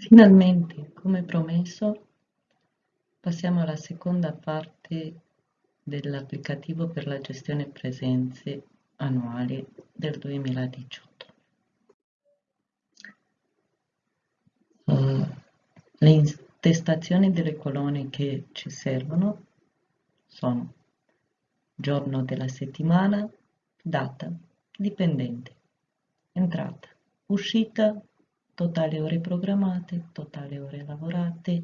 Finalmente, come promesso, passiamo alla seconda parte dell'applicativo per la gestione presenze annuali del 2018. Uh, eh, le intestazioni delle colonne che ci servono sono giorno della settimana, data, dipendente, entrata, uscita, totale ore programmate, totale ore lavorate,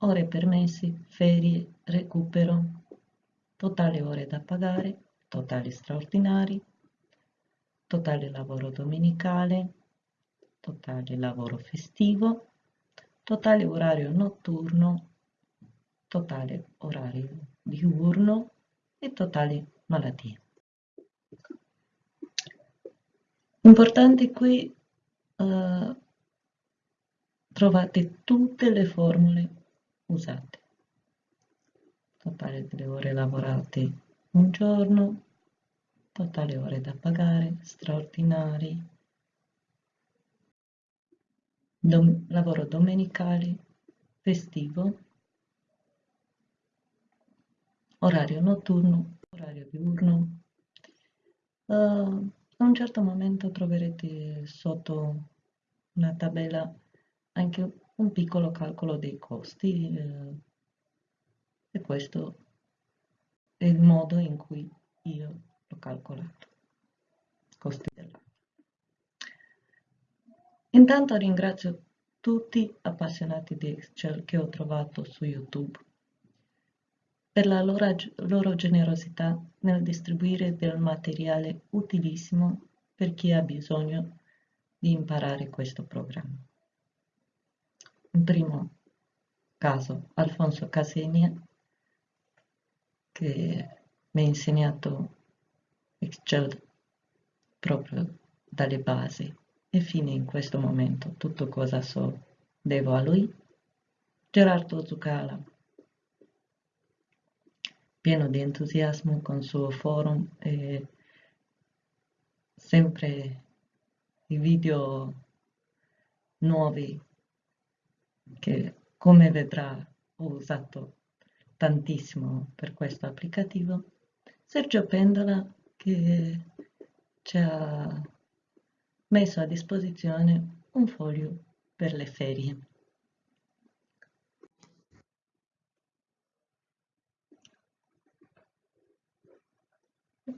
ore permessi, ferie, recupero, totale ore da pagare, totali straordinari, totale lavoro domenicale, totale lavoro festivo, totale orario notturno, totale orario diurno e totale malattie. Importante qui uh, trovate tutte le formule usate. Totale delle ore lavorate un giorno, totale ore da pagare, straordinari, dom lavoro domenicale, festivo, orario notturno, orario diurno. Uh, a un certo momento troverete sotto una tabella anche un piccolo calcolo dei costi eh, e questo è il modo in cui io l'ho calcolato, costi dell'anno. Intanto ringrazio tutti appassionati di Excel che ho trovato su YouTube per la loro, loro generosità nel distribuire del materiale utilissimo per chi ha bisogno di imparare questo programma. In primo caso Alfonso Casenia, che mi ha insegnato Excel proprio dalle basi e fino in questo momento tutto cosa so devo a lui. Gerardo Zucala, pieno di entusiasmo con il suo forum e sempre i video nuovi che come vedrà ho usato tantissimo per questo applicativo, Sergio Pendola che ci ha messo a disposizione un foglio per le ferie.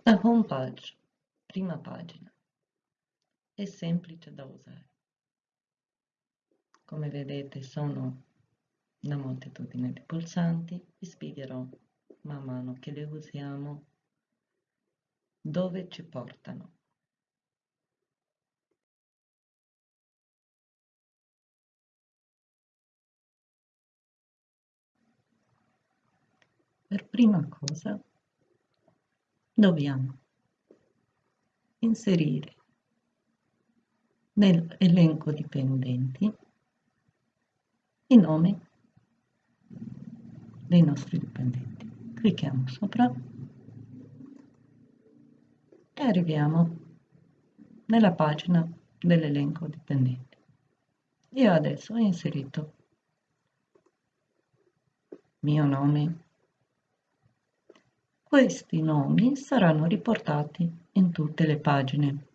La home page, prima pagina, è semplice da usare. Come vedete sono una moltitudine di pulsanti, vi spiegherò man mano che le usiamo dove ci portano. Per prima cosa dobbiamo inserire nell'elenco dipendenti i nomi dei nostri dipendenti. Clicchiamo sopra e arriviamo nella pagina dell'elenco dipendenti. Io adesso ho inserito mio nome. Questi nomi saranno riportati in tutte le pagine.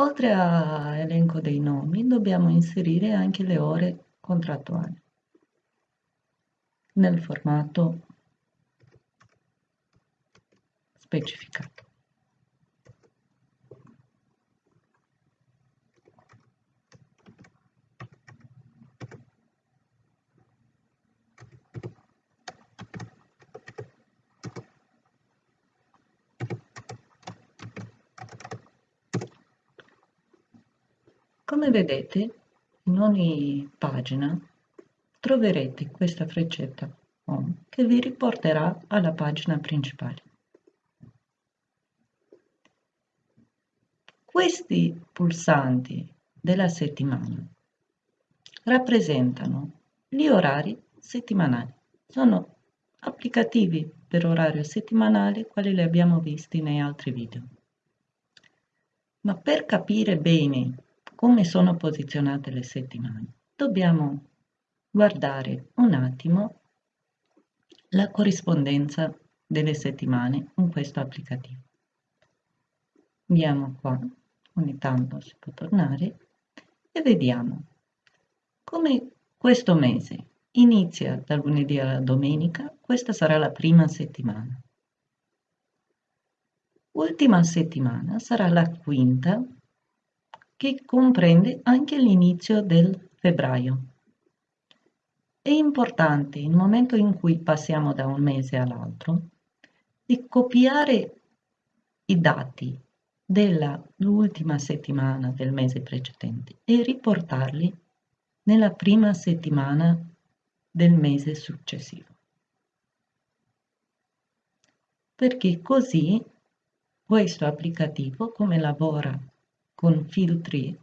Oltre all'elenco dei nomi dobbiamo inserire anche le ore contrattuali nel formato specificato. Come vedete, in ogni pagina troverete questa freccetta Home che vi riporterà alla pagina principale. Questi pulsanti della settimana rappresentano gli orari settimanali. Sono applicativi per orario settimanale, quali li abbiamo visti nei altri video. Ma per capire bene come sono posizionate le settimane, dobbiamo guardare un attimo la corrispondenza delle settimane in questo applicativo. Andiamo qua, ogni tanto si può tornare, e vediamo come questo mese inizia dal lunedì alla domenica, questa sarà la prima settimana. Ultima settimana sarà la quinta che comprende anche l'inizio del febbraio. È importante, il momento in cui passiamo da un mese all'altro, di copiare i dati dell'ultima settimana del mese precedente e riportarli nella prima settimana del mese successivo. Perché così questo applicativo, come lavora con filtri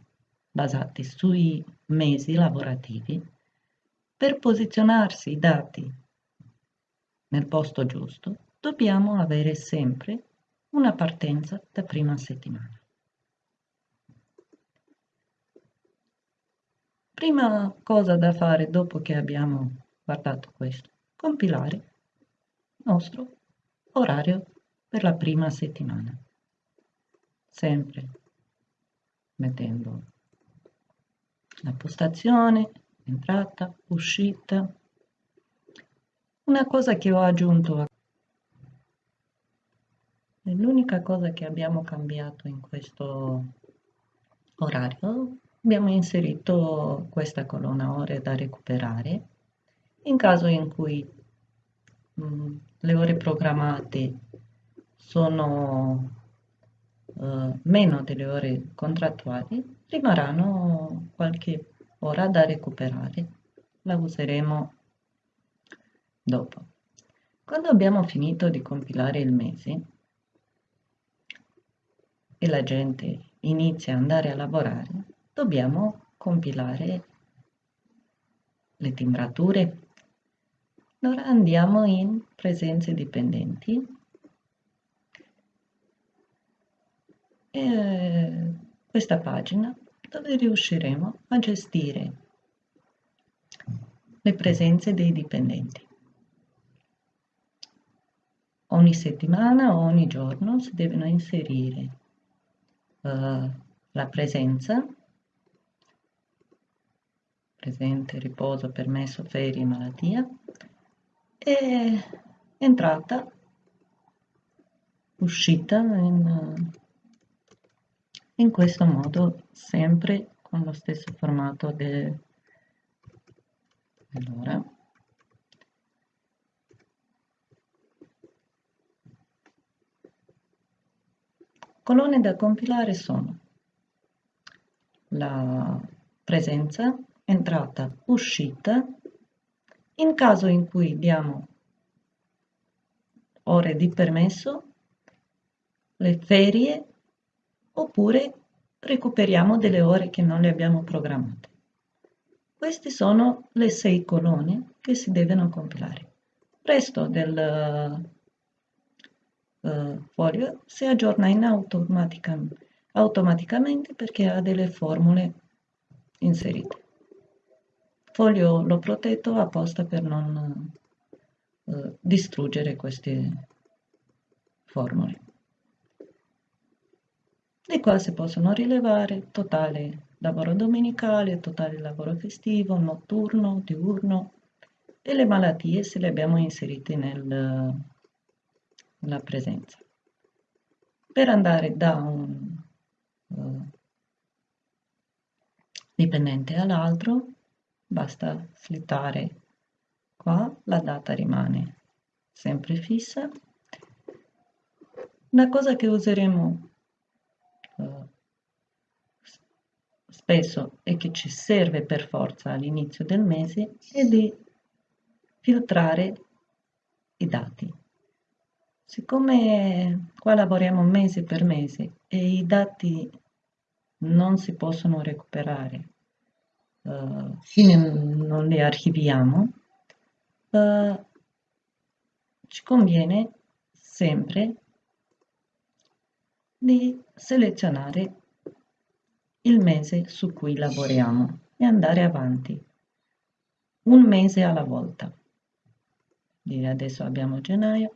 basati sui mesi lavorativi, per posizionarsi i dati nel posto giusto, dobbiamo avere sempre una partenza da prima settimana. Prima cosa da fare dopo che abbiamo guardato questo, compilare il nostro orario per la prima settimana. Sempre mettendo la postazione, entrata, uscita. Una cosa che ho aggiunto l'unica cosa che abbiamo cambiato in questo orario abbiamo inserito questa colonna ore da recuperare in caso in cui mh, mm, le ore programmate sono uh, meno delle ore contrattuali rimarranno qualche ora da recuperare. La useremo dopo. Quando abbiamo finito di compilare il mese e la gente inizia ad andare a lavorare, dobbiamo compilare le timbrature. Allora andiamo in presenze dipendenti e questa pagina dove riusciremo a gestire le presenze dei dipendenti. Ogni settimana o ogni giorno si devono inserire uh, la presenza, presente, riposo, permesso, ferie, malattia, e entrata, uscita in, in questo modo sempre con lo stesso formato de, allora. Colonne da compilare sono la presenza, entrata, uscita, in caso in cui diamo ore di permesso, le ferie, oppure recuperiamo delle ore che non le abbiamo programmate. Queste sono le sei colonne che si devono compilare. Il resto del eh, foglio si aggiorna in automatica, automaticamente perché ha delle formule inserite. Foglio l'ho protetto apposta per non eh, distruggere queste formule. Di qua si possono rilevare totale lavoro domenicale, totale lavoro festivo, notturno, diurno e le malattie se le abbiamo inserite nel, la presenza. Per andare da un uh, dipendente all'altro basta slittare qua, la data rimane sempre fissa. Una cosa che useremo uh, spesso e che ci serve per forza all'inizio del mese è di filtrare i dati. Siccome qua lavoriamo mese per mese e i dati non si possono recuperare uh, fino non li archiviamo, uh, ci conviene sempre di selezionare il mese su cui lavoriamo e andare avanti, un mese alla volta. Quindi adesso abbiamo gennaio,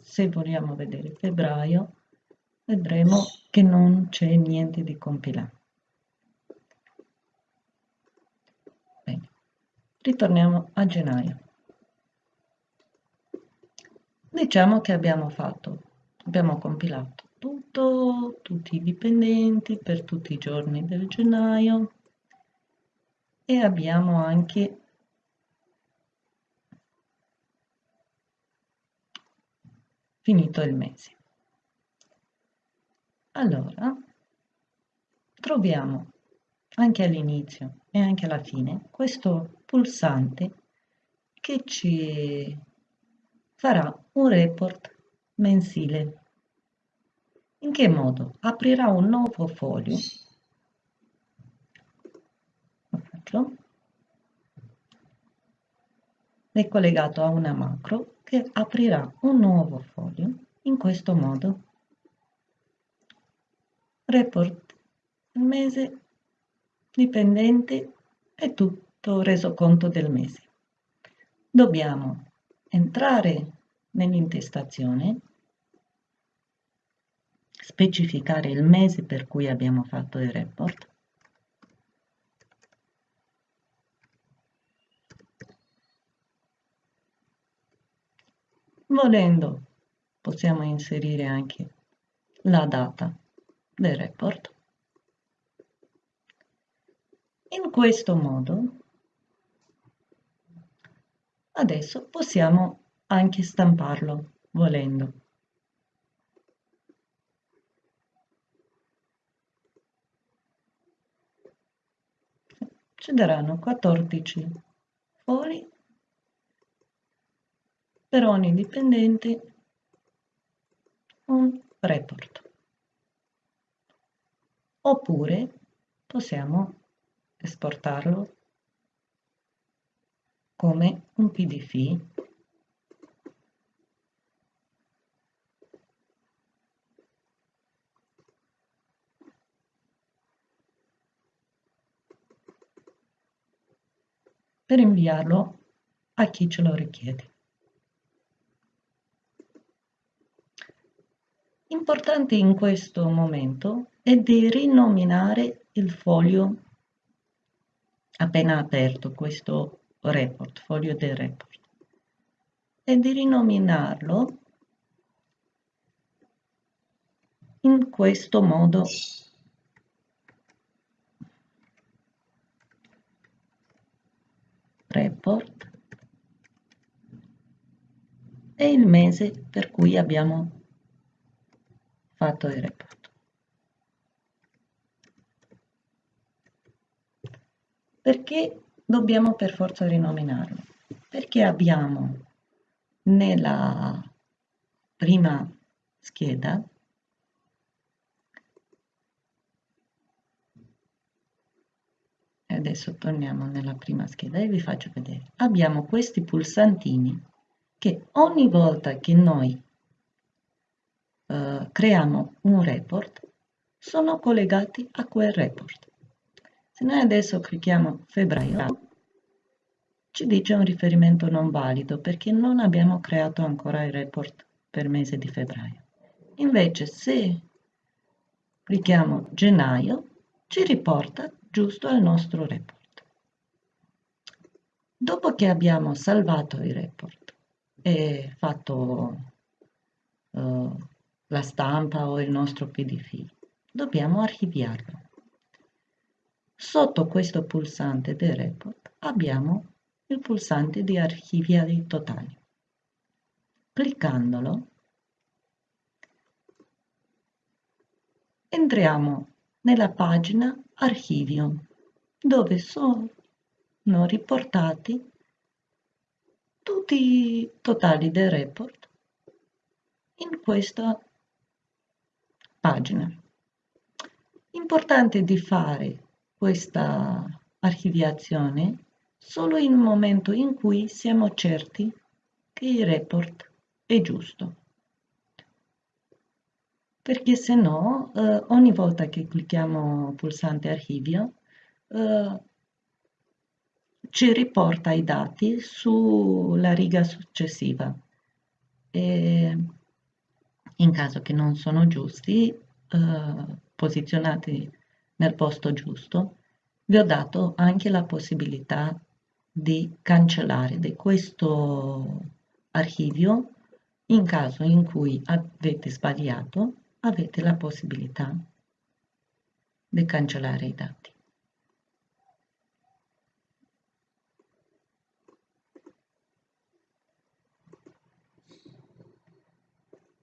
se vogliamo vedere febbraio, vedremo che non c'è niente di compilato. Bene, ritorniamo a gennaio. Diciamo che abbiamo fatto, abbiamo compilato tutto, tutti i dipendenti per tutti i giorni del gennaio e abbiamo anche finito il mese. Allora, troviamo anche all'inizio e anche alla fine questo pulsante che ci farà un report mensile. In che modo? Aprirà un nuovo foglio. Lo faccio. È collegato a una macro che aprirà un nuovo foglio in questo modo. Report il mese dipendente e tutto reso conto del mese. Dobbiamo entrare nell'intestazione, specificare il mese per cui abbiamo fatto il report, volendo possiamo inserire anche la data del report. In questo modo Adesso possiamo anche stamparlo, volendo. Ci daranno 14 fogli per ogni dipendente un report. Oppure possiamo esportarlo come un pdf per inviarlo a chi ce lo richiede. Importante in questo momento è di rinominare il foglio appena aperto, questo report, foglio del report, e di rinominarlo in questo modo report e il mese per cui abbiamo fatto il report. Perché dobbiamo per forza rinominarlo perché abbiamo nella prima scheda adesso torniamo nella prima scheda e vi faccio vedere abbiamo questi pulsantini che ogni volta che noi eh, creiamo un report sono collegati a quel report se noi adesso clicchiamo febbraio, ci dice un riferimento non valido perché non abbiamo creato ancora il report per mese di febbraio. Invece se clicchiamo gennaio, ci riporta giusto al nostro report. Dopo che abbiamo salvato il report e fatto uh, la stampa o il nostro pdf, dobbiamo archiviarlo. Sotto questo pulsante del report abbiamo il pulsante di archiviare totali. Cliccandolo entriamo nella pagina Archivio dove sono riportati tutti i totali del report in questa pagina. Importante di fare questa archiviazione solo in un momento in cui siamo certi che il report è giusto. Perché se no eh, ogni volta che clicchiamo pulsante archivio eh, ci riporta i dati sulla riga successiva. E in caso che non sono giusti eh, posizionati nel posto giusto vi ho dato anche la possibilità di cancellare di questo archivio in caso in cui avete sbagliato avete la possibilità di cancellare i dati.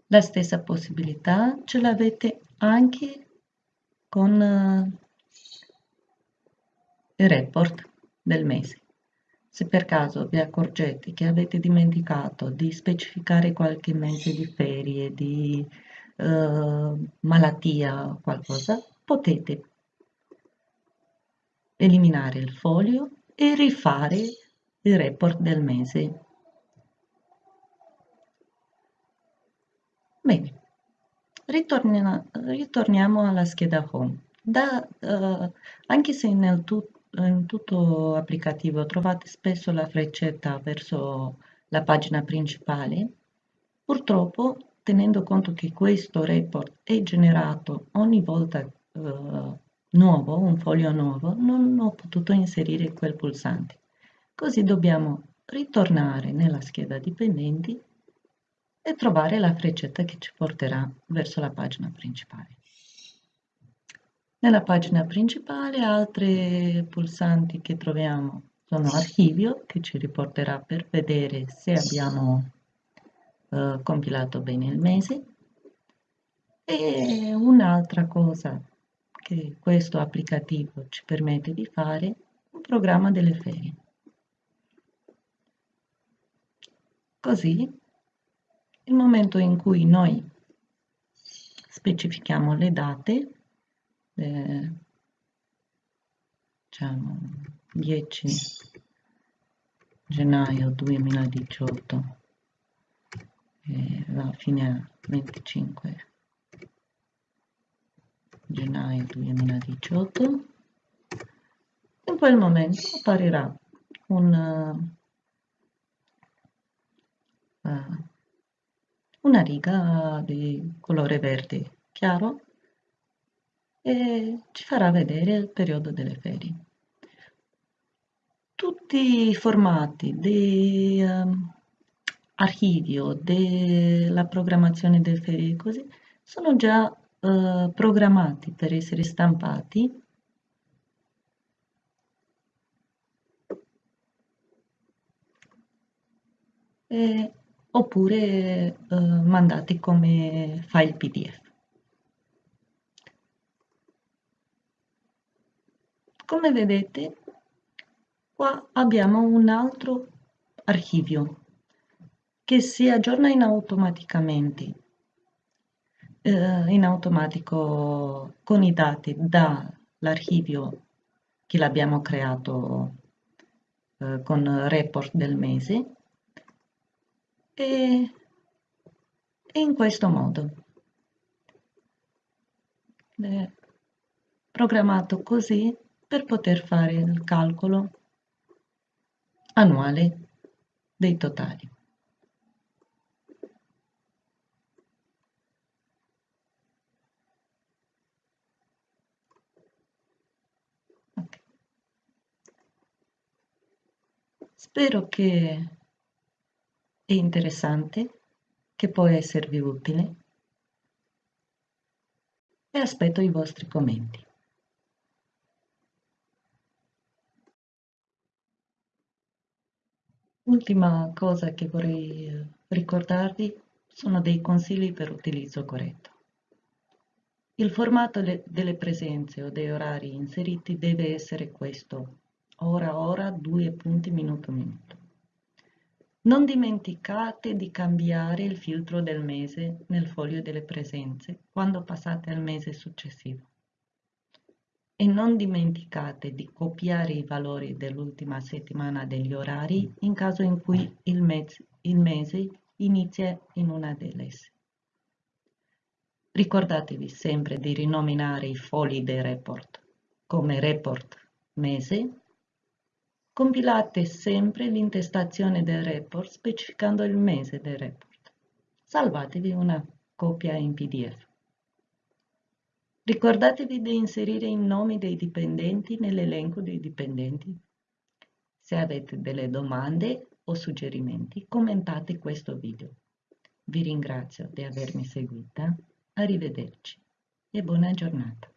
La stessa possibilità ce l'avete anche con eh, il report del mese. Se per caso vi accorgete che avete dimenticato di specificare qualche mese di ferie, di eh, malattia qualcosa, potete eliminare il foglio e rifare il report del mese. Bene, ritorniamo, ritorniamo alla scheda home. Da, eh, anche se nel tu, in tutto applicativo trovate spesso la freccetta verso la pagina principale, purtroppo tenendo conto che questo report è generato ogni volta eh, nuovo, un foglio nuovo, non ho potuto inserire quel pulsante. Così dobbiamo ritornare nella scheda dipendenti e trovare la freccetta che ci porterà verso la pagina principale. Nella pagina principale altri pulsanti che troviamo sono archivio che ci riporterà per vedere se abbiamo eh, compilato bene il mese. E un'altra cosa che questo applicativo ci permette di fare un programma delle ferie. Così il momento in cui noi specifichiamo le date eh, diciamo 10 gennaio 2018 e va fine a 25 gennaio 2018 in quel momento apparirà un, uh, una riga di colore verde chiaro e ci farà vedere il periodo delle ferie. Tutti i formati di um, archivio della programmazione delle ferie così sono già eh, programmati per essere stampati. Eh, oppure eh, mandati come file pdf come vedete qua abbiamo un altro archivio che si aggiorna in automaticamente eh, in automatico con i dati dall'archivio che l'abbiamo creato eh, con report del mese e, in questo modo è programmato così per poter fare il calcolo annuale dei totali. Spero che è interessante, che può esservi utile e aspetto i vostri commenti. Ultima cosa che vorrei eh, ricordarvi sono dei consigli per utilizzo corretto. Il formato delle presenze o dei orari inseriti deve essere questo, ora ora, due punti minuto minuto. Non dimenticate di cambiare il filtro del mese nel foglio delle presenze quando passate al mese successivo. E non dimenticate di copiare i valori dell'ultima settimana degli orari in caso in cui il mese, il mese inizia in una delle esse. Ricordatevi sempre di rinominare i fogli dei report come report mese. Compilate sempre l'intestazione del report specificando il mese del report. Salvatevi una copia in PDF. Ricordatevi di inserire i nomi dei dipendenti nell'elenco dei dipendenti. Se avete delle domande o suggerimenti, commentate questo video. Vi ringrazio di avermi seguita, arrivederci e buona giornata.